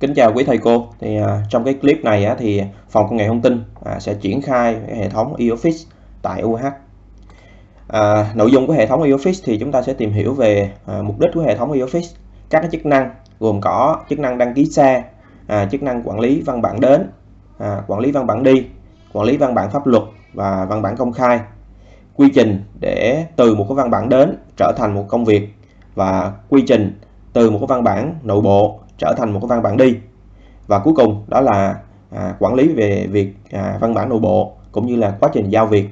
Kính chào quý thầy cô. Thì à, trong cái clip này á, thì phòng công nghệ thông tin à, sẽ triển khai cái hệ thống eOffice tại UH. À, nội dung của hệ thống eOffice thì chúng ta sẽ tìm hiểu về à, mục đích của hệ thống eOffice, các cái chức năng gồm có chức năng đăng ký xe, à, chức năng quản lý văn bản đến, à, quản lý văn bản đi, quản lý văn bản pháp luật và văn bản công khai, quy trình để từ một cái văn bản đến trở thành một công việc và quy trình từ một cái văn bản nội bộ trở thành một cái văn bản đi. Và cuối cùng đó là à, quản lý về việc à, văn bản nội bộ cũng như là quá trình giao việc.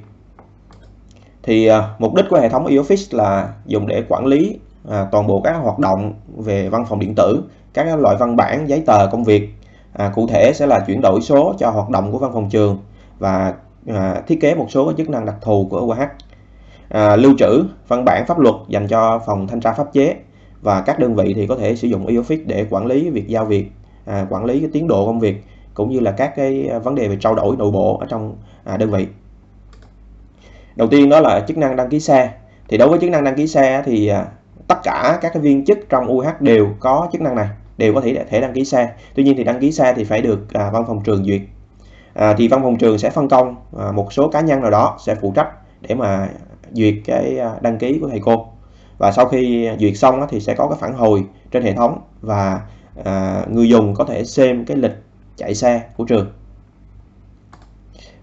Thì à, mục đích của hệ thống eOffice là dùng để quản lý à, toàn bộ các hoạt động về văn phòng điện tử các loại văn bản giấy tờ công việc. À, cụ thể sẽ là chuyển đổi số cho hoạt động của văn phòng trường và à, thiết kế một số chức năng đặc thù của UH à, lưu trữ văn bản pháp luật dành cho phòng thanh tra pháp chế và các đơn vị thì có thể sử dụng eOffice để quản lý việc giao việc à, quản lý cái tiến độ công việc cũng như là các cái à, vấn đề về trao đổi nội bộ ở trong à, đơn vị. Đầu tiên đó là chức năng đăng ký xe. Thì đối với chức năng đăng ký xe thì à, tất cả các cái viên chức trong UH đều có chức năng này đều có thể thể đăng ký xe. Tuy nhiên thì đăng ký xe thì phải được à, văn phòng trường duyệt. À, thì văn phòng trường sẽ phân công à, một số cá nhân nào đó sẽ phụ trách để mà duyệt cái à, đăng ký của thầy cô và sau khi duyệt xong thì sẽ có cái phản hồi trên hệ thống và à, người dùng có thể xem cái lịch chạy xe của trường.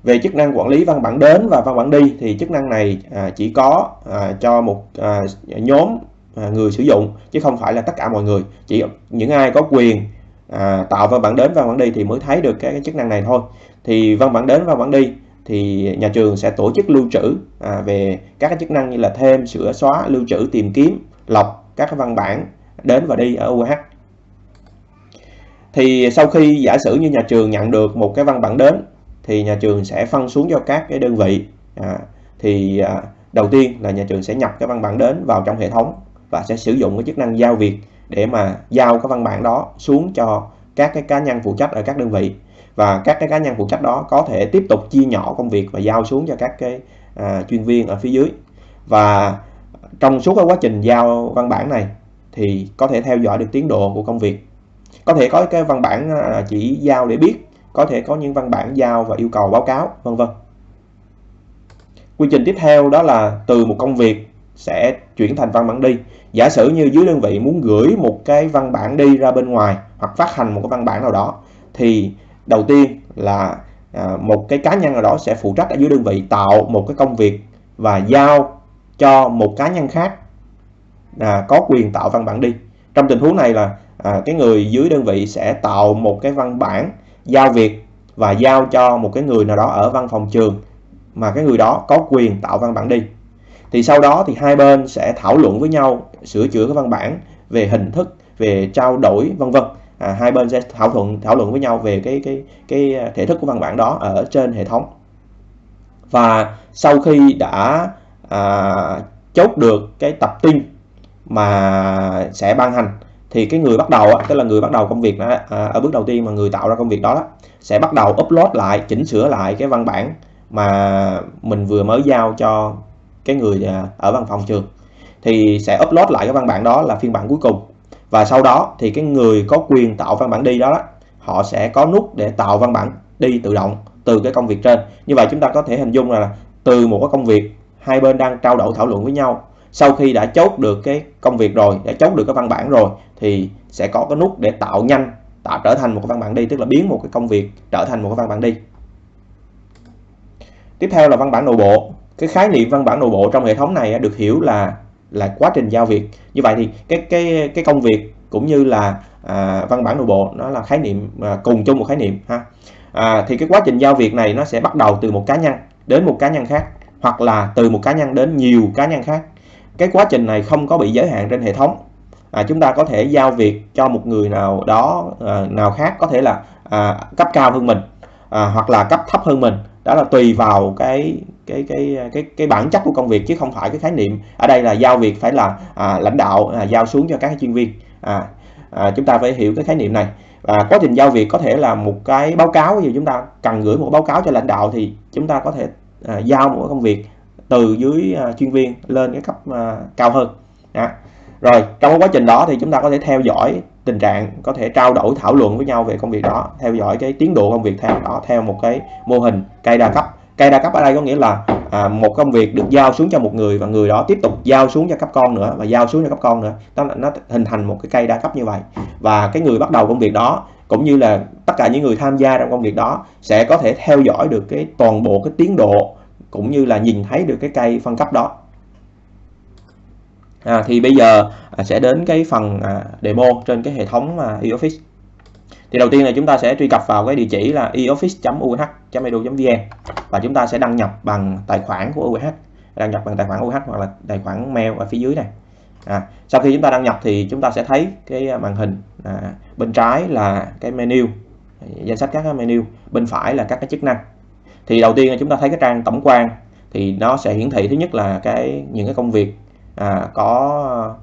Về chức năng quản lý văn bản đến và văn bản đi thì chức năng này à, chỉ có à, cho một à, nhóm à, người sử dụng chứ không phải là tất cả mọi người. Chỉ những ai có quyền à, tạo văn bản đến và văn bản đi thì mới thấy được cái, cái chức năng này thôi. Thì văn bản đến và văn bản đi thì nhà trường sẽ tổ chức lưu trữ à, về các cái chức năng như là thêm sửa xóa lưu trữ tìm kiếm lọc các cái văn bản đến và đi ở UH thì sau khi giả sử như nhà trường nhận được một cái văn bản đến thì nhà trường sẽ phân xuống cho các cái đơn vị à, thì à, đầu tiên là nhà trường sẽ nhập cái văn bản đến vào trong hệ thống và sẽ sử dụng cái chức năng giao việc để mà giao cái văn bản đó xuống cho các cái cá nhân phụ trách ở các đơn vị và các cái cá nhân phụ trách đó có thể tiếp tục chia nhỏ công việc và giao xuống cho các cái à, chuyên viên ở phía dưới. Và trong suốt cái quá trình giao văn bản này thì có thể theo dõi được tiến độ của công việc. Có thể có cái văn bản à, chỉ giao để biết có thể có những văn bản giao và yêu cầu báo cáo vân vân. Quy trình tiếp theo đó là từ một công việc sẽ chuyển thành văn bản đi. Giả sử như dưới đơn vị muốn gửi một cái văn bản đi ra bên ngoài hoặc phát hành một cái văn bản nào đó thì đầu tiên là à, một cái cá nhân nào đó sẽ phụ trách ở dưới đơn vị tạo một cái công việc và giao cho một cá nhân khác à, có quyền tạo văn bản đi. Trong tình huống này là à, cái người dưới đơn vị sẽ tạo một cái văn bản giao việc và giao cho một cái người nào đó ở văn phòng trường mà cái người đó có quyền tạo văn bản đi. Thì sau đó thì hai bên sẽ thảo luận với nhau sửa chữa cái văn bản về hình thức về trao đổi vân vân à, hai bên sẽ thảo luận thảo luận với nhau về cái cái cái thể thức của văn bản đó ở trên hệ thống. Và sau khi đã à, chốt được cái tập tin mà sẽ ban hành thì cái người bắt đầu tức là người bắt đầu công việc đó, à, ở bước đầu tiên mà người tạo ra công việc đó, đó sẽ bắt đầu upload lại chỉnh sửa lại cái văn bản mà mình vừa mới giao cho cái người à, ở văn phòng trường. Thì sẽ upload lại cái văn bản đó là phiên bản cuối cùng và sau đó thì cái người có quyền tạo văn bản đi đó họ sẽ có nút để tạo văn bản đi tự động từ cái công việc trên. Như vậy chúng ta có thể hình dung là từ một cái công việc, hai bên đang trao đổi thảo luận với nhau, sau khi đã chốt được cái công việc rồi, đã chốt được cái văn bản rồi, thì sẽ có cái nút để tạo nhanh, tạo trở thành một cái văn bản đi, tức là biến một cái công việc trở thành một cái văn bản đi. Tiếp theo là văn bản nội bộ. Cái khái niệm văn bản nội bộ trong hệ thống này được hiểu là là quá trình giao việc. Như vậy thì cái cái cái công việc cũng như là à, văn bản nội bộ nó là khái niệm à, cùng chung một khái niệm ha. À, thì cái quá trình giao việc này nó sẽ bắt đầu từ một cá nhân đến một cá nhân khác hoặc là từ một cá nhân đến nhiều cá nhân khác. Cái quá trình này không có bị giới hạn trên hệ thống. À, chúng ta có thể giao việc cho một người nào đó à, nào khác có thể là à, cấp cao hơn mình à, hoặc là cấp thấp hơn mình. Đó là tùy vào cái cái cái cái cái bản chất của công việc chứ không phải cái khái niệm ở đây là giao việc phải là à, lãnh đạo à, giao xuống cho các chuyên viên. À, à, chúng ta phải hiểu cái khái niệm này. Và quá trình giao việc có thể là một cái báo cáo gì chúng ta cần gửi một báo cáo cho lãnh đạo thì chúng ta có thể à, giao một công việc từ dưới à, chuyên viên lên cái cấp à, cao hơn. À. rồi trong quá trình đó thì chúng ta có thể theo dõi tình trạng có thể trao đổi thảo luận với nhau về công việc đó theo dõi cái tiến độ công việc theo đó theo một cái mô hình cây đa cấp cây đa cấp ở đây có nghĩa là à, một công việc được giao xuống cho một người và người đó tiếp tục giao xuống cho cấp con nữa và giao xuống cho cấp con nữa. Đó là nó hình thành một cái cây đa cấp như vậy. Và cái người bắt đầu công việc đó cũng như là tất cả những người tham gia trong công việc đó sẽ có thể theo dõi được cái toàn bộ cái tiến độ cũng như là nhìn thấy được cái cây phân cấp đó. À, thì bây giờ à, sẽ đến cái phần à, demo trên cái hệ thống à, office thì đầu tiên là chúng ta sẽ truy cập vào cái địa chỉ là eoffice.uh.edu.vn và chúng ta sẽ đăng nhập bằng tài khoản của UH đăng nhập bằng tài khoản UH hoặc là tài khoản mail ở phía dưới này. À, sau khi chúng ta đăng nhập thì chúng ta sẽ thấy cái màn hình à, bên trái là cái menu danh sách các cái menu bên phải là các cái chức năng. Thì đầu tiên là chúng ta thấy cái trang tổng quan thì nó sẽ hiển thị thứ nhất là cái những cái công việc à, có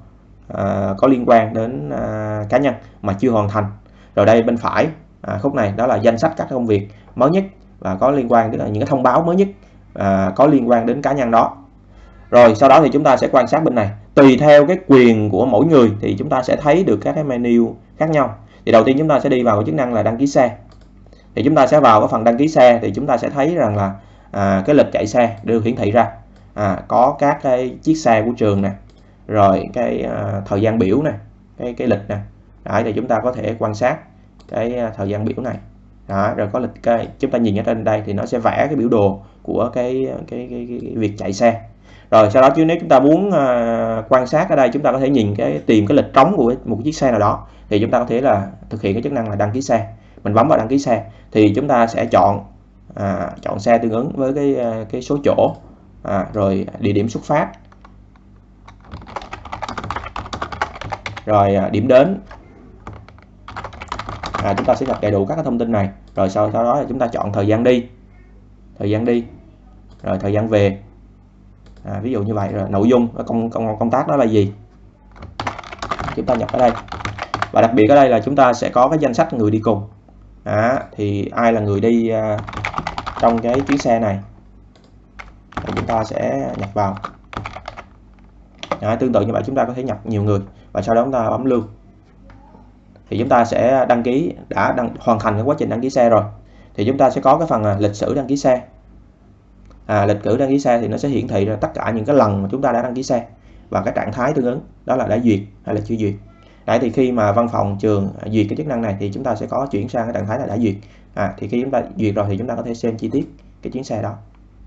à, có liên quan đến à, cá nhân mà chưa hoàn thành rồi đây bên phải à, khúc này đó là danh sách các công việc mới nhất và có liên quan đến những cái thông báo mới nhất à, có liên quan đến cá nhân đó. Rồi sau đó thì chúng ta sẽ quan sát bên này. Tùy theo cái quyền của mỗi người thì chúng ta sẽ thấy được các cái menu khác nhau. Thì đầu tiên chúng ta sẽ đi vào cái chức năng là đăng ký xe. Thì chúng ta sẽ vào cái phần đăng ký xe thì chúng ta sẽ thấy rằng là à, cái lịch chạy xe được hiển thị ra. À, có các cái chiếc xe của trường nè rồi cái à, thời gian biểu nè cái cái lịch nè. Đấy, thì chúng ta có thể quan sát cái à, thời gian biểu này. Đó, rồi có lịch cái chúng ta nhìn ở trên đây thì nó sẽ vẽ cái biểu đồ của cái à, cái, cái, cái, cái việc chạy xe. Rồi sau đó chứ nếu chúng ta muốn uh, quan sát ở đây chúng ta có thể nhìn cái tìm cái lịch trống của một chiếc xe nào đó thì chúng ta có thể là thực hiện cái chức năng là đăng ký xe. Mình bấm vào đăng ký xe thì chúng ta sẽ chọn à, chọn xe tương ứng với cái cái số chỗ à, rồi địa điểm xuất phát. Rồi à, điểm đến à, chúng ta sẽ nhập đầy đủ các cái thông tin này. Rồi sau, sau đó chúng ta chọn thời gian đi. Thời gian đi. Rồi thời gian về. À, ví dụ như vậy. Rồi nội dung công, công công tác đó là gì? Chúng ta nhập ở đây. Và đặc biệt ở đây là chúng ta sẽ có cái danh sách người đi cùng. À, thì ai là người đi uh, trong cái chuyến xe này? Thì chúng ta sẽ nhập vào. À, tương tự như vậy chúng ta có thể nhập nhiều người. Và sau đó chúng ta bấm lưu thì chúng ta sẽ đăng ký đã đăng, hoàn thành cái quá trình đăng ký xe rồi. Thì chúng ta sẽ có cái phần à, lịch sử đăng ký xe. À, lịch sử đăng ký xe thì nó sẽ hiển thị ra tất cả những cái lần mà chúng ta đã đăng ký xe và cái trạng thái tương ứng đó là đã duyệt hay là chưa duyệt. Đấy thì khi mà văn phòng trường à, duyệt cái chức năng này thì chúng ta sẽ có chuyển sang cái trạng thái là đã duyệt. À, thì khi chúng ta duyệt rồi thì chúng ta có thể xem chi tiết cái chuyến xe đó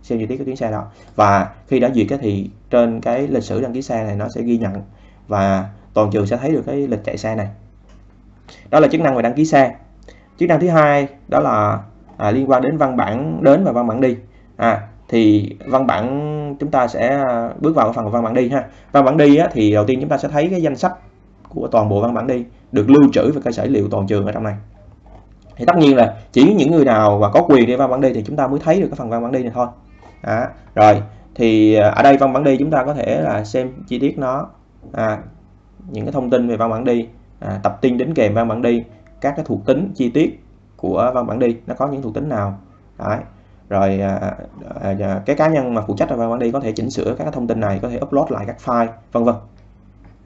xem chi tiết cái chuyến xe đó. Và khi đã duyệt thì trên cái lịch sử đăng ký xe này nó sẽ ghi nhận và toàn trường sẽ thấy được cái lịch chạy xe này đó là chức năng về đăng ký xe. Chức năng thứ hai đó là à, liên quan đến văn bản đến và văn bản đi. À thì văn bản chúng ta sẽ à, bước vào phần văn bản đi ha. Văn bản đi á, thì đầu tiên chúng ta sẽ thấy cái danh sách của toàn bộ văn bản đi được lưu trữ về cơ sở liệu toàn trường ở trong này. Thì tất nhiên là chỉ những người nào và có quyền đi văn bản đi thì chúng ta mới thấy được cái phần văn bản đi này thôi. À, rồi thì à, ở đây văn bản đi chúng ta có thể là xem chi tiết nó à, những cái thông tin về văn bản đi à, tập tin đến kèm văn bản đi. Các cái thuộc tính chi tiết của văn bản đi nó có những thuộc tính nào? Đấy. rồi à, à, à cái cá nhân mà phụ trách văn bản đi có thể chỉnh sửa các thông tin này có thể upload lại các file vân vân.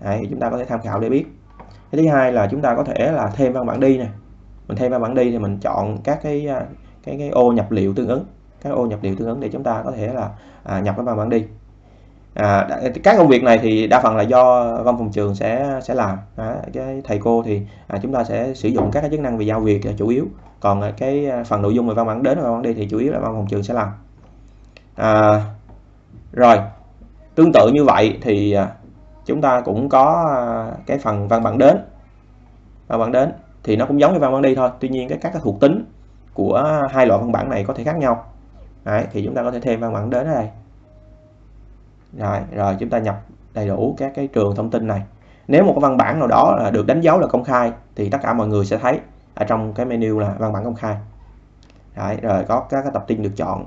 Đấy, chúng ta có thể tham khảo để biết. Cái thứ hai là chúng ta có thể là thêm văn bản đi này mình thêm văn bản đi thì mình chọn các cái à, cái cái ô nhập liệu tương ứng các ô nhập liệu tương ứng để chúng ta có thể là à, nhập cái văn bản đi à, các công việc này thì đa phần là do văn phòng trường sẽ sẽ làm. À, cái thầy cô thì à, chúng ta sẽ sử dụng các cái chức năng về giao việc là chủ yếu. Còn à, cái phần nội dung về văn bản đến và văn bản đi thì chủ yếu là văn phòng trường sẽ làm. À, rồi tương tự như vậy thì à, chúng ta cũng có à, cái phần văn bản đến. Văn bản đến thì nó cũng giống như văn bản đi thôi tuy nhiên cái các cái thuộc tính của hai loại văn bản này có thể khác nhau. Đấy, thì chúng ta có thể thêm văn bản đến ở đây rồi rồi chúng ta nhập đầy đủ các cái trường thông tin này. Nếu một cái văn bản nào đó là được đánh dấu là công khai thì tất cả mọi người sẽ thấy ở trong cái menu là văn bản công khai. Đấy, rồi có các cái tập tin được chọn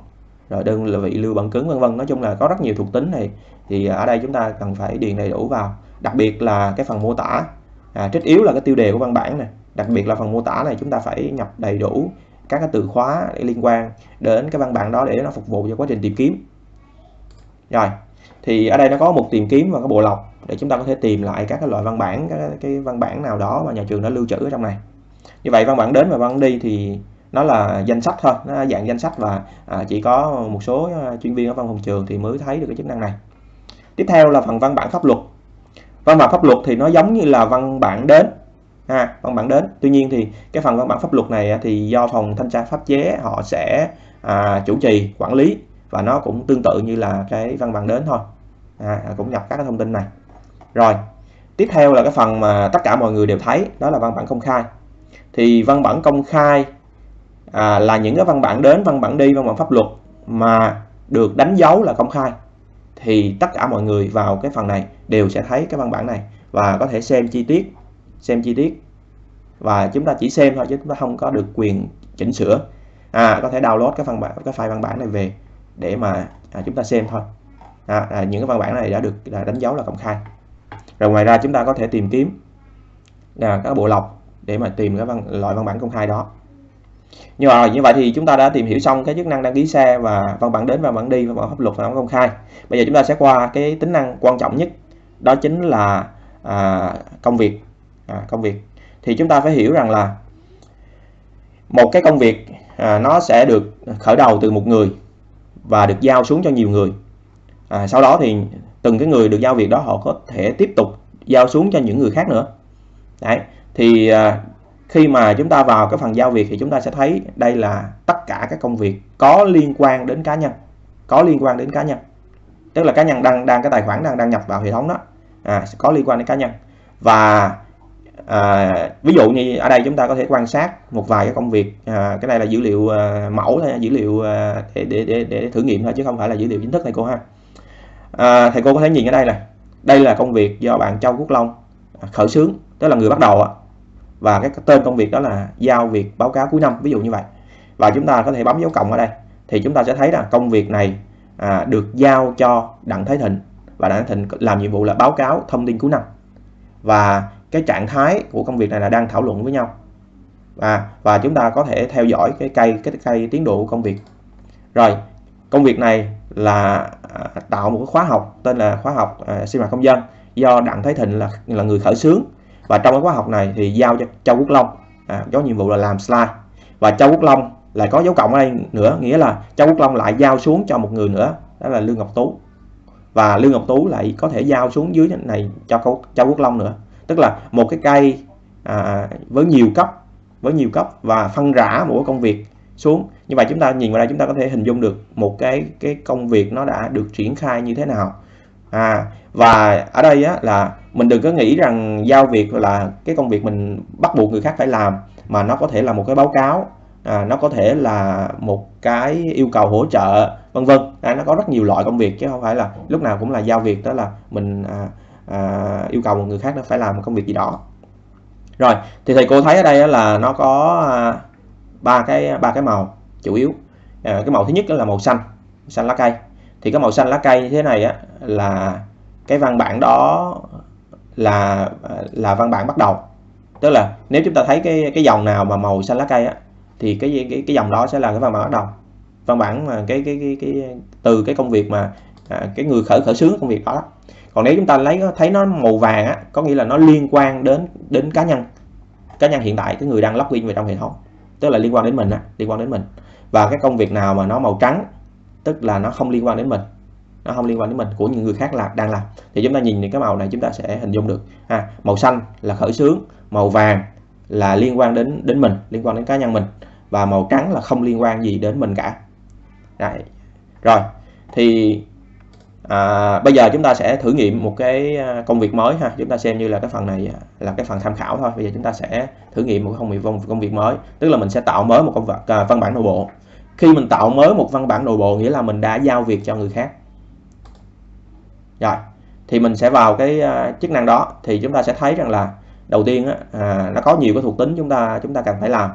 rồi đơn vị lưu bản cứng vân vân. Nói chung là có rất nhiều thuộc tính này. Thì ở đây chúng ta cần phải điền đầy đủ vào. Đặc biệt là cái phần mô tả. À, trích yếu là cái tiêu đề của văn bản này. Đặc biệt là phần mô tả này chúng ta phải nhập đầy đủ các cái từ khóa để liên quan đến cái văn bản đó để nó phục vụ cho quá trình tìm kiếm. Rồi thì ở đây nó có một tìm kiếm và cái bộ lọc để chúng ta có thể tìm lại các cái loại văn bản các cái văn bản nào đó mà nhà trường đã lưu trữ ở trong này. Như vậy văn bản đến và văn đi thì nó là danh sách thôi nó dạng danh sách và à, chỉ có một số à, chuyên viên ở văn phòng trường thì mới thấy được cái chức năng này. Tiếp theo là phần văn bản pháp luật. Văn bản pháp luật thì nó giống như là văn bản đến ha văn bản đến. Tuy nhiên thì cái phần văn bản pháp luật này thì do phòng thanh tra pháp chế họ sẽ à, chủ trì quản lý và nó cũng tương tự như là cái văn bản đến thôi. À, à, cũng nhập các cái thông tin này. Rồi tiếp theo là cái phần mà tất cả mọi người đều thấy đó là văn bản công khai. Thì văn bản công khai à, là những cái văn bản đến văn bản đi văn bản pháp luật mà được đánh dấu là công khai. Thì tất cả mọi người vào cái phần này đều sẽ thấy cái văn bản này và có thể xem chi tiết xem chi tiết. Và chúng ta chỉ xem thôi chứ chúng ta không có được quyền chỉnh sửa. À có thể download cái phần bản cái file văn bản này về để mà à, chúng ta xem thôi. À, à, những cái văn bản này đã được đã đánh dấu là công khai. Rồi ngoài ra chúng ta có thể tìm kiếm là các bộ lọc để mà tìm cái văn, loại văn bản công khai đó. Như rồi như vậy thì chúng ta đã tìm hiểu xong cái chức năng đăng ký xe và văn bản đến và văn bản đi và văn bản pháp luật và văn bản công khai. Bây giờ chúng ta sẽ qua cái tính năng quan trọng nhất đó chính là à, công việc. À, công việc. Thì chúng ta phải hiểu rằng là một cái công việc à, nó sẽ được khởi đầu từ một người và được giao xuống cho nhiều người. À, sau đó thì từng cái người được giao việc đó họ có thể tiếp tục giao xuống cho những người khác nữa. Đấy thì à, khi mà chúng ta vào cái phần giao việc thì chúng ta sẽ thấy đây là tất cả các công việc có liên quan đến cá nhân có liên quan đến cá nhân. Tức là cá nhân đang đang cái tài khoản đang đăng nhập vào hệ thống đó à, có liên quan đến cá nhân. Và à, ví dụ như ở đây chúng ta có thể quan sát một vài cái công việc. À, cái này là dữ liệu à, mẫu thôi dữ liệu à, để, để, để, để thử nghiệm thôi chứ không phải là dữ liệu chính thức thầy cô ha. À, thầy cô có thể nhìn ở đây này đây là công việc do bạn Châu Quốc Long à, khởi xướng tức là người bắt đầu và cái tên công việc đó là giao việc báo cáo cuối năm ví dụ như vậy. Và chúng ta có thể bấm dấu cộng ở đây thì chúng ta sẽ thấy là công việc này à, được giao cho Đặng Thái Thịnh. Và Đặng Thái Thịnh làm nhiệm vụ là báo cáo thông tin cuối năm. Và cái trạng thái của công việc này là đang thảo luận với nhau. Và và chúng ta có thể theo dõi cái cây cái cây tiến độ của công việc. Rồi công việc này là à, tạo một cái khóa học tên là khóa học à, sinh hoạt công dân do Đặng Thái Thịnh là là người khởi xướng. Và trong cái khóa học này thì giao cho Châu Quốc Long à, có nhiệm vụ là làm slide. Và Châu Quốc Long lại có dấu cộng ở đây nữa nghĩa là Châu Quốc Long lại giao xuống cho một người nữa đó là Lương Ngọc Tú. Và Lương Ngọc Tú lại có thể giao xuống dưới này cho Châu Quốc Long nữa tức là một cái cây à, với nhiều cấp với nhiều cấp và phân rã một công việc xuống. Như vậy chúng ta nhìn vào đây chúng ta có thể hình dung được một cái cái công việc nó đã được triển khai như thế nào. À và ở đây á, là mình đừng có nghĩ rằng giao việc là cái công việc mình bắt buộc người khác phải làm mà nó có thể là một cái báo cáo à, nó có thể là một cái yêu cầu hỗ trợ vân vân. À, nó có rất nhiều loại công việc chứ không phải là lúc nào cũng là giao việc đó là mình à, uh, yêu cầu một người khác nó phải làm một công việc gì đó. Rồi thì thầy cô thấy ở đây là nó có à, ba cái ba cái màu chủ yếu. À, cái màu thứ nhất là màu xanh xanh lá cây. Thì cái màu xanh lá cây như thế này á là cái văn bản đó là là văn bản bắt đầu. Tức là nếu chúng ta thấy cái cái dòng nào mà màu xanh lá cây á thì cái cái cái dòng đó sẽ là cái văn bản bắt đầu. Văn bản mà cái cái cái, cái từ cái công việc mà à, cái người khởi khởi xướng công việc đó còn nếu chúng ta lấy, thấy nó màu vàng á, có nghĩa là nó liên quan đến đến cá nhân. Cá nhân hiện tại, cái người đang login vào trong hệ thống, tức là liên quan đến mình á, liên quan đến mình. Và cái công việc nào mà nó màu trắng, tức là nó không liên quan đến mình, nó không liên quan đến mình, của những người khác là, đang làm. Thì chúng ta nhìn những cái màu này, chúng ta sẽ hình dung được, ha, màu xanh là khởi xướng, màu vàng là liên quan đến đến mình, liên quan đến cá nhân mình, và màu trắng là không liên quan gì đến mình cả. Đấy. rồi, thì à, bây giờ chúng ta sẽ thử nghiệm một cái à, công việc mới ha. Chúng ta xem như là cái phần này à, là cái phần tham khảo thôi. Bây giờ chúng ta sẽ thử nghiệm một công việc công việc mới. Tức là mình sẽ tạo mới một công việc à, văn bản nội bộ. Khi mình tạo mới một văn bản nội bộ nghĩa là mình đã giao việc cho người khác. Rồi thì mình sẽ vào cái à, chức năng đó. Thì chúng ta sẽ thấy rằng là đầu tiên á, à, nó có nhiều cái thuộc tính chúng ta chúng ta cần phải làm.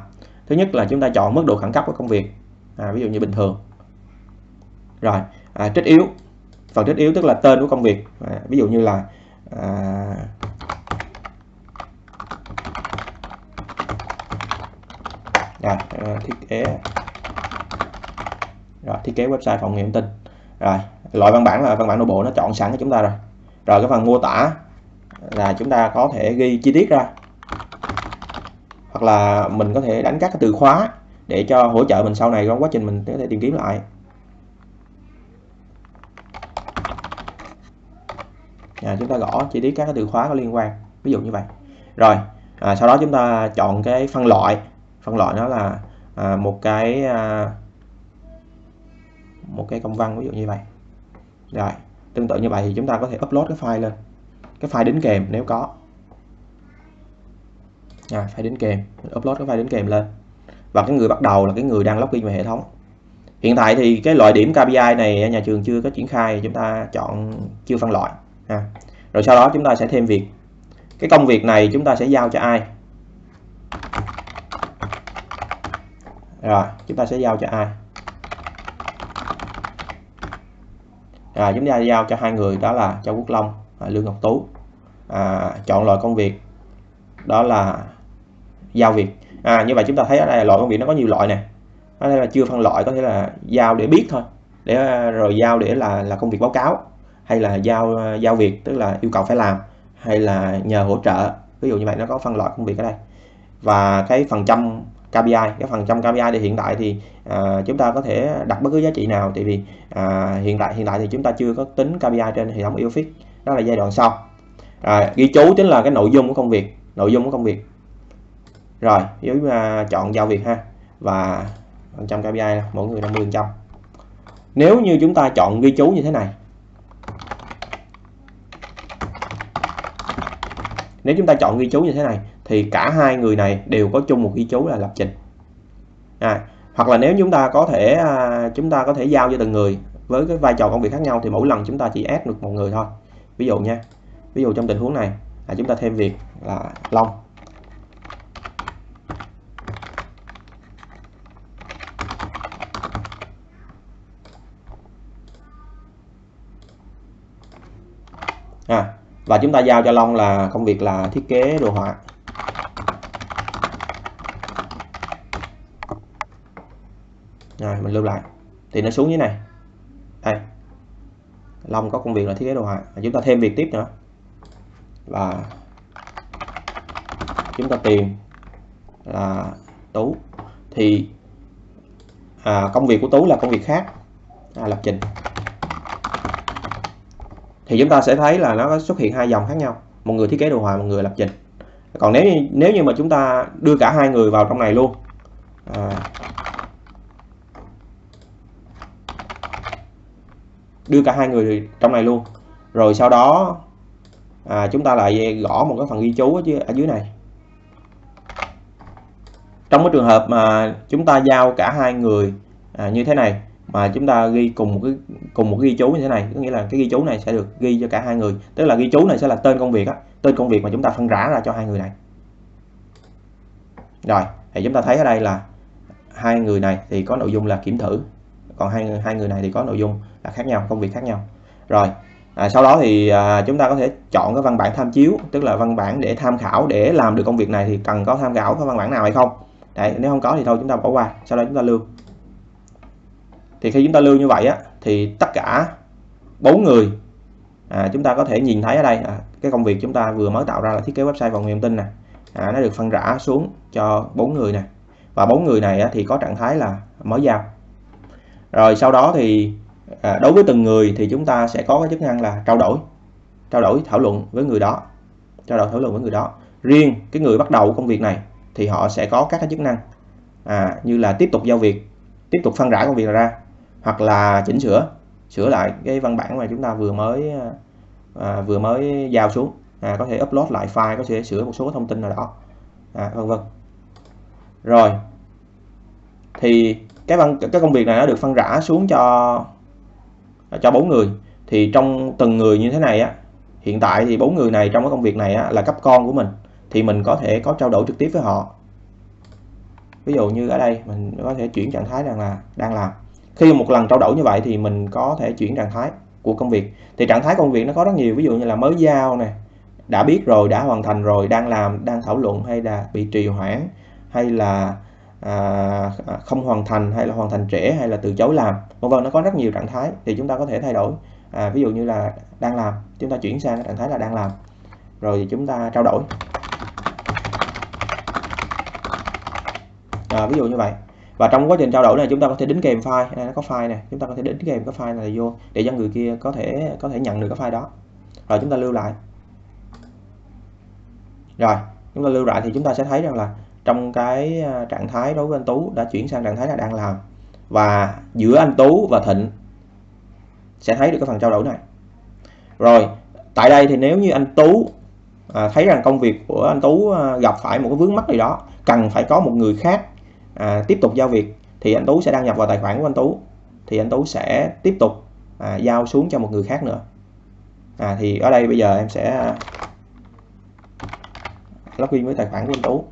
Thứ nhất là chúng ta chọn mức độ khẩn cấp của công việc à, ví dụ như bình thường. Rồi à, trích yếu phần thiết yếu tức là tên của công việc. À, ví dụ như là à, à, thiết kế. Rồi, thiết kế website phòng nghiệm tin rồi loại văn bản là văn bản nội bộ nó chọn sẵn cho chúng ta rồi. Rồi cái phần mô tả là chúng ta có thể ghi chi tiết ra. Hoặc là mình có thể đánh các cái từ khóa để cho hỗ trợ mình sau này trong quá trình mình có thể tìm kiếm lại. À, chúng ta gõ chi tiết các cái từ khóa có liên quan ví dụ như vậy. Rồi à, sau đó chúng ta chọn cái phân loại. Phân loại nó là à, một cái à, một cái công văn ví dụ như vậy. Rồi tương tự như vậy thì chúng ta có thể upload cái file lên. Cái file đính kèm nếu có. À, file đính kèm upload cái file đính kèm lên. Và cái người bắt đầu là cái người đang login vào hệ thống. Hiện tại thì cái loại điểm KPI này à, nhà trường chưa có triển khai chúng ta chọn chưa phân loại ha. rồi sau đó chúng ta sẽ thêm việc. Cái công việc này chúng ta sẽ giao cho ai? Rồi chúng ta sẽ giao cho ai? Rồi chúng ta giao cho hai người đó là Châu Quốc Long và Lương Ngọc Tú. À, chọn loại công việc đó là giao việc. À như vậy chúng ta thấy ở đây loại công việc nó có nhiều loại nè. Có thể là chưa phân loại có thể là giao để biết thôi. Để à, rồi giao để là là công việc báo cáo hay là giao giao việc tức là yêu cầu phải làm hay là nhờ hỗ trợ. Ví dụ như vậy nó có phân loại công việc ở đây. Và cái phần trăm KPI cái phần trăm KPI thì hiện tại thì à, chúng ta có thể đặt bất cứ giá trị nào. Tại vì à, hiện tại hiện tại thì chúng ta chưa có tính KPI trên hệ thống Eofix. Đó là giai đoạn sau. À, ghi chú chính là cái nội dung của công việc nội dung của công việc. Rồi nếu uh, à, chọn giao việc ha. Và phần trăm KPI mỗi người 50 trăm. Nếu như chúng ta chọn ghi chú như thế này nếu chúng ta chọn ghi chú như thế này thì cả hai người này đều có chung một ghi chú là lập trình. À, hoặc là nếu chúng ta có thể à, chúng ta có thể giao cho từng người với cái vai trò công việc khác nhau thì mỗi lần chúng ta chỉ add được một người thôi. Ví dụ nha ví dụ trong tình huống này là chúng ta thêm việc là Long. À, và chúng ta giao cho Long là công việc là thiết kế đồ họa. Rồi mình lưu lại. Thì nó xuống như này. Đây. Long có công việc là thiết kế đồ họa. Chúng ta thêm việc tiếp nữa. Và chúng ta tìm là Tú. Thì à, công việc của Tú là công việc khác. À, lập trình thì chúng ta sẽ thấy là nó xuất hiện hai dòng khác nhau. Một người thiết kế đồ họa một người lập trình. Còn nếu như, nếu như mà chúng ta đưa cả hai người vào trong này luôn à, đưa cả hai người trong này luôn. Rồi sau đó à, chúng ta lại gõ một cái phần ghi chú ở dưới, ở dưới này. Trong cái trường hợp mà chúng ta giao cả hai người à, như thế này mà chúng ta ghi cùng một cái cùng một cái ghi chú như thế này có nghĩa là cái ghi chú này sẽ được ghi cho cả hai người. Tức là ghi chú này sẽ là tên công việc á tên công việc mà chúng ta phân rã ra cho hai người này. Rồi thì chúng ta thấy ở đây là hai người này thì có nội dung là kiểm thử còn hai hai người này thì có nội dung là khác nhau công việc khác nhau. Rồi à, sau đó thì à, chúng ta có thể chọn cái văn bản tham chiếu tức là văn bản để tham khảo để làm được công việc này thì cần có tham khảo cái văn bản nào hay không? Đấy, nếu không có thì thôi chúng ta bỏ qua sau đó chúng ta lưu thì khi chúng ta lưu như vậy á thì tất cả bốn người à, chúng ta có thể nhìn thấy ở đây à, cái công việc chúng ta vừa mới tạo ra là thiết kế website và nguồn tin nè. À, nó được phân rã xuống cho bốn người nè. Và bốn người này á, thì có trạng thái là mới giao. Rồi sau đó thì à, đối với từng người thì chúng ta sẽ có cái chức năng là trao đổi trao đổi thảo luận với người đó trao đổi thảo luận với người đó. Riêng cái người bắt đầu công việc này thì họ sẽ có các cái chức năng à, như là tiếp tục giao việc tiếp tục phân rã công việc ra hoặc là chỉnh sửa sửa lại cái văn bản mà chúng ta vừa mới à, vừa mới giao xuống. À, có thể upload lại file có thể sửa một số thông tin nào đó. À, vân vân. Rồi. Thì cái văn cái công việc này nó được phân rã xuống cho cho bốn người. Thì trong từng người như thế này á hiện tại thì bốn người này trong cái công việc này á, là cấp con của mình thì mình có thể có trao đổi trực tiếp với họ. Ví dụ như ở đây mình có thể chuyển trạng thái rằng là đang làm khi một lần trao đổi như vậy thì mình có thể chuyển trạng thái của công việc. Thì trạng thái công việc nó có rất nhiều ví dụ như là mới giao nè đã biết rồi đã hoàn thành rồi đang làm đang thảo luận hay là bị trì hoãn hay là à, à không hoàn thành hay là hoàn thành trễ hay là từ chối làm vân vân nó có rất nhiều trạng thái thì chúng ta có thể thay đổi. À, ví dụ như là đang làm chúng ta chuyển sang trạng thái là đang làm rồi chúng ta trao đổi. À, ví dụ như vậy và trong quá trình trao đổi này chúng ta có thể đính kèm file. Đây nó có file này chúng ta có thể đính kèm cái file này vô để cho người kia có thể có thể nhận được cái file đó. Rồi chúng ta lưu lại. Rồi chúng ta lưu lại thì chúng ta sẽ thấy rằng là trong cái à, trạng thái đối với anh Tú đã chuyển sang trạng thái là đang làm. Và giữa anh Tú và Thịnh sẽ thấy được cái phần trao đổi này. Rồi tại đây thì nếu như anh Tú à, thấy rằng công việc của anh Tú à, gặp phải một cái vướng mắc gì đó cần phải có một người khác à, tiếp tục giao việc thì anh Tú sẽ đăng nhập vào tài khoản của anh Tú. Thì anh Tú sẽ tiếp tục à, giao xuống cho một người khác nữa. À, thì ở đây bây giờ em sẽ login với tài khoản của anh Tú.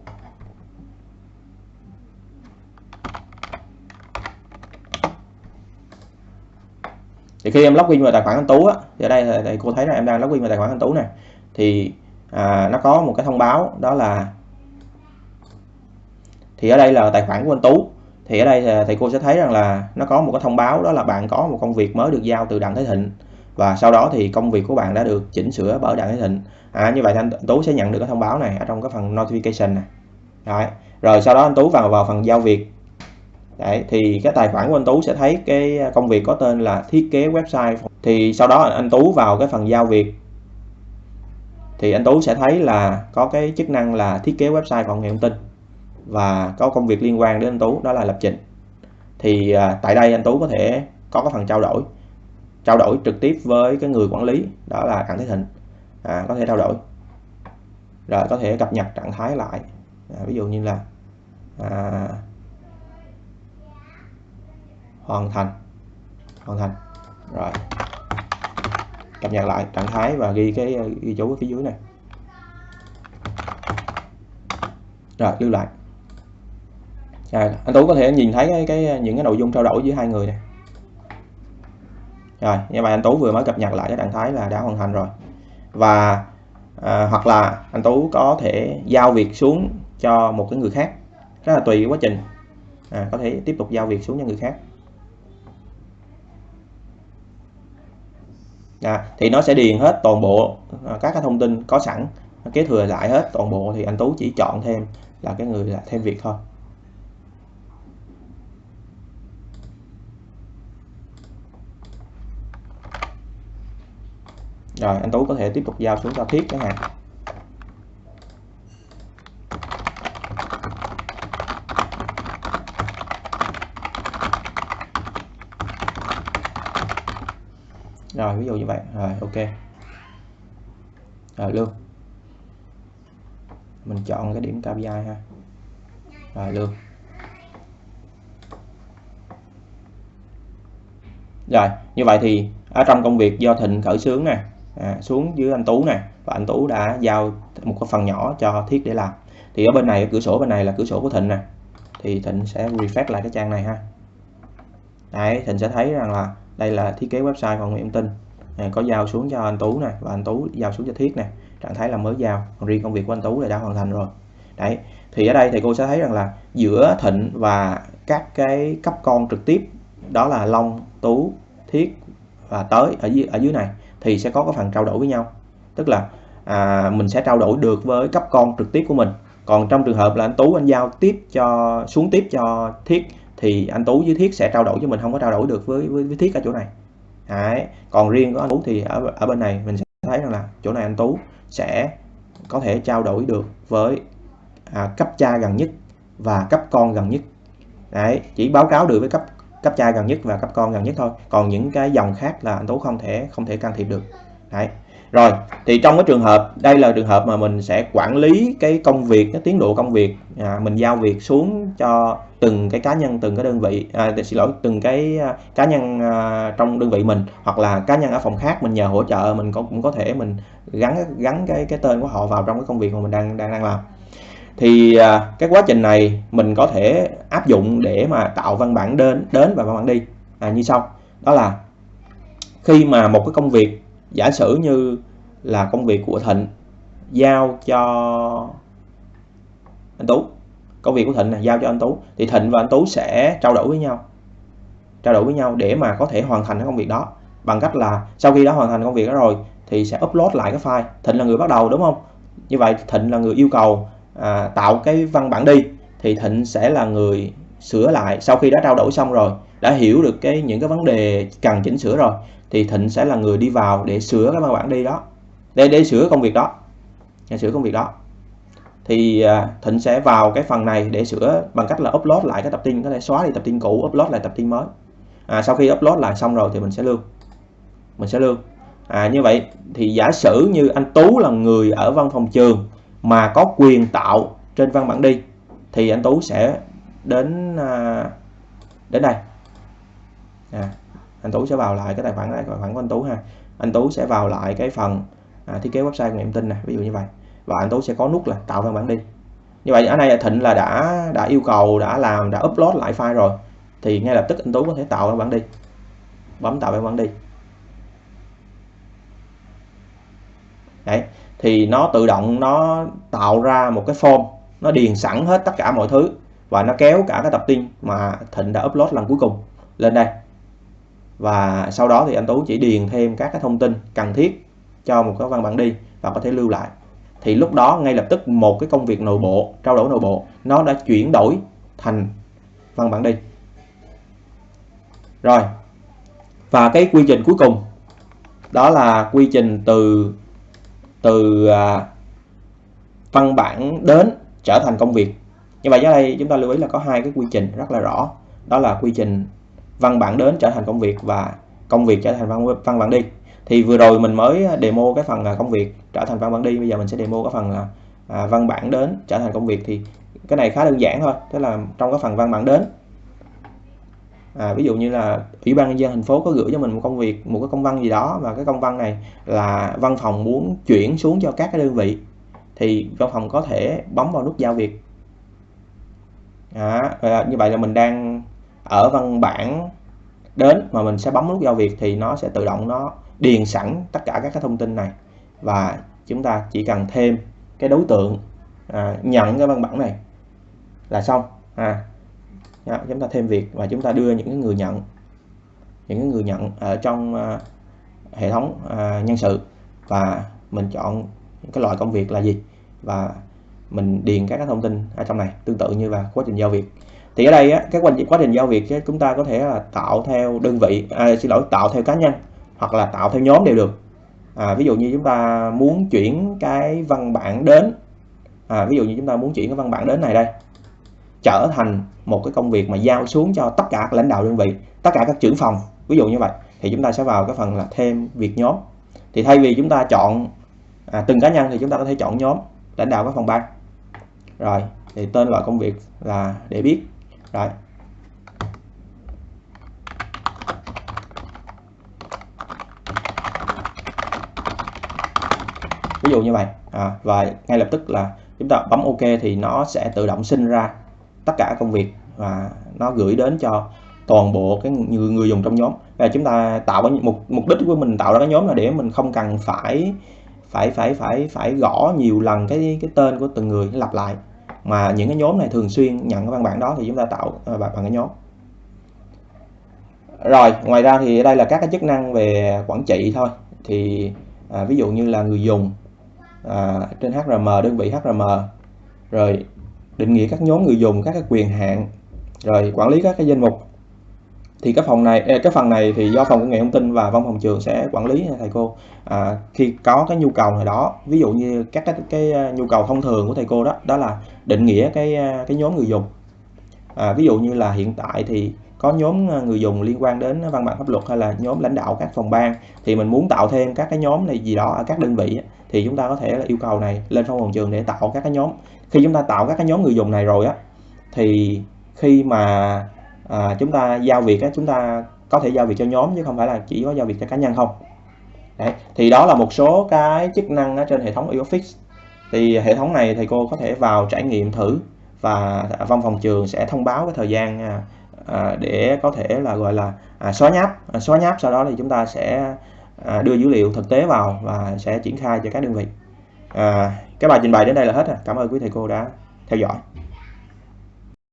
Thì khi em login vào tài khoản anh Tú á thì ở đây thì cô thấy là em đang login vào tài khoản anh Tú này thì à, nó có một cái thông báo đó là thì ở đây là tài khoản của anh Tú. Thì ở đây à, thầy cô sẽ thấy rằng là nó có một cái thông báo đó là bạn có một công việc mới được giao từ Đặng Thế Thịnh. Và sau đó thì công việc của bạn đã được chỉnh sửa bởi Đặng Thế Thịnh. À, như vậy anh Tú sẽ nhận được cái thông báo này ở trong cái phần notification này. Đấy. rồi sau đó anh Tú vào vào phần giao việc. Đấy, thì cái tài khoản của anh Tú sẽ thấy cái công việc có tên là thiết kế website. Thì sau đó anh Tú vào cái phần giao việc. Thì anh Tú sẽ thấy là có cái chức năng là thiết kế website phòng nghệ thông tin và có công việc liên quan đến anh Tú đó là lập trình. Thì à, tại đây anh Tú có thể có cái phần trao đổi trao đổi trực tiếp với cái người quản lý đó là Đặng Thế Thịnh. À, có thể trao đổi. Rồi có thể cập nhật trạng thái lại. À, ví dụ như là à, hoàn thành hoàn thành. Rồi cập nhật lại trạng thái và ghi cái ghi chú ở phía dưới này. Rồi lưu lại à, anh Tú có thể nhìn thấy cái, cái những cái nội dung trao đổi giữa hai người này rồi như vậy anh Tú vừa mới cập nhật lại cái trạng thái là đã hoàn thành rồi. Và à, hoặc là anh Tú có thể giao việc xuống cho một cái người khác rất là tùy quá trình. À, có thể tiếp tục giao việc xuống cho người khác. À, thì nó sẽ điền hết toàn bộ à, các cái thông tin có sẵn kế thừa lại hết toàn bộ thì anh Tú chỉ chọn thêm là cái người là thêm việc thôi. Rồi, anh Tú có thể tiếp tục giao xuống cho thiết chẳng hạn rồi, ví dụ như vậy. Rồi, ok. Rồi, lương. Mình chọn cái điểm KPI ha. Rồi, lương. Rồi, như vậy thì ở trong công việc do thịnh khởi xướng nè à, xuống dưới anh Tú nè và anh Tú đã giao một cái phần nhỏ cho Thiết để làm. Thì ở bên này ở cửa sổ bên này là cửa sổ của Thịnh nè. Thì Thịnh sẽ refresh lại cái trang này ha. Đấy Thịnh sẽ thấy rằng là đây là thiết kế website phòng nguyện tin à, có giao xuống cho anh Tú nè và anh Tú giao xuống cho Thiết nè. Trạng thái là mới giao còn riêng công việc của anh Tú là đã hoàn thành rồi. Đấy thì ở đây thì cô sẽ thấy rằng là giữa Thịnh và các cái cấp con trực tiếp đó là Long Tú Thiết và tới ở dưới ở dưới này thì sẽ có cái phần trao đổi với nhau. Tức là à, mình sẽ trao đổi được với cấp con trực tiếp của mình. Còn trong trường hợp là anh Tú anh giao tiếp cho xuống tiếp cho Thiết thì anh Tú với Thiết sẽ trao đổi cho mình không có trao đổi được với với, với Thiết ở chỗ này. Đấy. còn riêng của anh Tú thì ở, ở bên này mình sẽ thấy rằng là chỗ này anh Tú sẽ có thể trao đổi được với à, cấp cha gần nhất và cấp con gần nhất. Đấy, chỉ báo cáo được với cấp cấp cha gần nhất và cấp con gần nhất thôi. Còn những cái dòng khác là anh tú không thể không thể can thiệp được. Đấy. Rồi thì trong cái trường hợp đây là trường hợp mà mình sẽ quản lý cái công việc cái tiến độ công việc à, mình giao việc xuống cho từng cái cá nhân từng cái đơn vị à, xin lỗi từng cái à, cá nhân à, trong đơn vị mình hoặc là cá nhân ở phòng khác mình nhờ hỗ trợ mình cũng cũng có thể mình gắn gắn cái cái tên của họ vào trong cái công việc mà mình đang đang đang làm thì à, cái quá trình này mình có thể áp dụng để mà tạo văn bản đến đến và văn bản đi. À, như sau. Đó là khi mà một cái công việc giả sử như là công việc của Thịnh giao cho anh Tú công việc của Thịnh này giao cho anh Tú thì Thịnh và anh Tú sẽ trao đổi với nhau trao đổi với nhau để mà có thể hoàn thành cái công việc đó. Bằng cách là sau khi đã hoàn thành công việc đó rồi thì sẽ upload lại cái file. Thịnh là người bắt đầu đúng không? Như vậy Thịnh là người yêu cầu à, tạo cái văn bản đi thì Thịnh sẽ là người sửa lại. Sau khi đã trao đổi xong rồi đã hiểu được cái những cái vấn đề cần chỉnh sửa rồi thì Thịnh sẽ là người đi vào để sửa cái văn bản đi đó để để sửa công việc đó để sửa công việc đó. Thì à, Thịnh sẽ vào cái phần này để sửa bằng cách là upload lại cái tập tin có thể xóa đi tập tin cũ upload lại tập tin mới. À, sau khi upload lại xong rồi thì mình sẽ lưu. Mình sẽ lưu. À, như vậy thì giả sử như anh Tú là người ở văn phòng trường mà có quyền tạo trên văn bản đi thì anh Tú sẽ đến à, đến đây. À, anh Tú sẽ vào lại cái tài khoản này tài khoản của anh Tú ha. Anh Tú sẽ vào lại cái phần à, thiết kế website của niệm tin này ví dụ như vậy. Và anh Tú sẽ có nút là tạo văn bản đi. Như vậy ở đây Thịnh là đã đã yêu cầu đã làm đã upload lại file rồi. Thì ngay lập tức anh Tú có thể tạo văn bản đi. Bấm tạo văn bản đi. Đấy thì nó tự động nó tạo ra một cái form, nó điền sẵn hết tất cả mọi thứ và nó kéo cả cái tập tin mà Thịnh đã upload lần cuối cùng lên đây. Và sau đó thì anh Tú chỉ điền thêm các cái thông tin cần thiết cho một cái văn bản đi và có thể lưu lại. Thì lúc đó ngay lập tức một cái công việc nội bộ, trao đổi nội bộ, nó đã chuyển đổi thành văn bản đi. Rồi, và cái quy trình cuối cùng đó là quy trình từ từ à, văn bản đến trở thành công việc. Như vậy ở đây chúng ta lưu ý là có hai cái quy trình rất là rõ. Đó là quy trình văn bản đến trở thành công việc và công việc trở thành văn, văn bản đi. Thì vừa rồi mình mới demo cái phần à, công việc trở thành văn bản đi bây giờ mình sẽ demo cái phần là à, văn bản đến trở thành công việc. Thì cái này khá đơn giản thôi tức là trong cái phần văn bản đến à, ví dụ như là ủy ban nhân dân thành phố có gửi cho mình một công việc một cái công văn gì đó và cái công văn này là văn phòng muốn chuyển xuống cho các cái đơn vị thì văn phòng có thể bấm vào nút giao việc. À, như vậy là mình đang ở văn bản đến mà mình sẽ bấm nút giao việc thì nó sẽ tự động nó điền sẵn tất cả các cái thông tin này. Và chúng ta chỉ cần thêm cái đối tượng à, nhận cái văn bản này là xong. À đó, chúng ta thêm việc và chúng ta đưa những người nhận những người nhận ở trong à, hệ thống à, nhân sự và mình chọn cái loại công việc là gì và mình điền các cái thông tin ở trong này tương tự như là quá trình giao việc. Thì ở đây á, cái quá, quá trình giao việc chúng ta có thể là tạo theo đơn vị à, xin lỗi tạo theo cá nhân hoặc là tạo theo nhóm đều được. À, ví dụ như chúng ta muốn chuyển cái văn bản đến à, ví dụ như chúng ta muốn chuyển cái văn bản đến này đây trở thành một cái công việc mà giao xuống cho tất cả các lãnh đạo đơn vị tất cả các trưởng phòng ví dụ như vậy thì chúng ta sẽ vào cái phần là thêm việc nhóm. Thì thay vì chúng ta chọn à, từng cá nhân thì chúng ta có thể chọn nhóm lãnh đạo các phòng ban. Rồi thì tên loại công việc là để biết. Rồi. Ví dụ như vậy à, và ngay lập tức là chúng ta bấm ok thì nó sẽ tự động sinh ra tất cả công việc và nó gửi đến cho toàn bộ cái người, người dùng trong nhóm. Và chúng ta tạo cái mục mục đích của mình tạo ra cái nhóm là để mình không cần phải phải phải phải phải gõ nhiều lần cái cái tên của từng người lặp lại. Mà những cái nhóm này thường xuyên nhận cái văn bản đó thì chúng ta tạo à, bằng cái nhóm. Rồi ngoài ra thì đây là các cái chức năng về quản trị thôi. Thì à, ví dụ như là người dùng à, trên HRM đơn vị HRM rồi định nghĩa các nhóm người dùng các cái quyền hạn. Rồi quản lý các cái danh mục thì cái phòng này cái phần này thì do phòng công nghệ thông tin và văn phòng trường sẽ quản lý thầy cô. À, khi có cái nhu cầu này đó ví dụ như các cái, cái à, nhu cầu thông thường của thầy cô đó đó là định nghĩa cái à, cái nhóm người dùng. À, ví dụ như là hiện tại thì có nhóm à, người dùng liên quan đến văn bản pháp luật hay là nhóm lãnh đạo các phòng ban thì mình muốn tạo thêm các cái nhóm này gì đó ở các đơn vị thì chúng ta có thể là yêu cầu này lên văn phòng trường để tạo các cái nhóm. Khi chúng ta tạo các cái nhóm người dùng này rồi á thì khi mà à, chúng ta giao việc á, chúng ta có thể giao việc cho nhóm chứ không phải là chỉ có giao việc cho cá nhân không? Đấy. thì đó là một số cái chức năng ở trên hệ thống eofix thì hệ thống này thầy cô có thể vào trải nghiệm thử và văn phòng trường sẽ thông báo cái thời gian à, à, để có thể là gọi là à, xóa nháp. À, xóa nháp sau đó thì chúng ta sẽ à, đưa dữ liệu thực tế vào và sẽ triển khai cho các đơn vị. À, cái bài trình bày đến đây là hết rồi. Cảm ơn quý thầy cô đã theo dõi.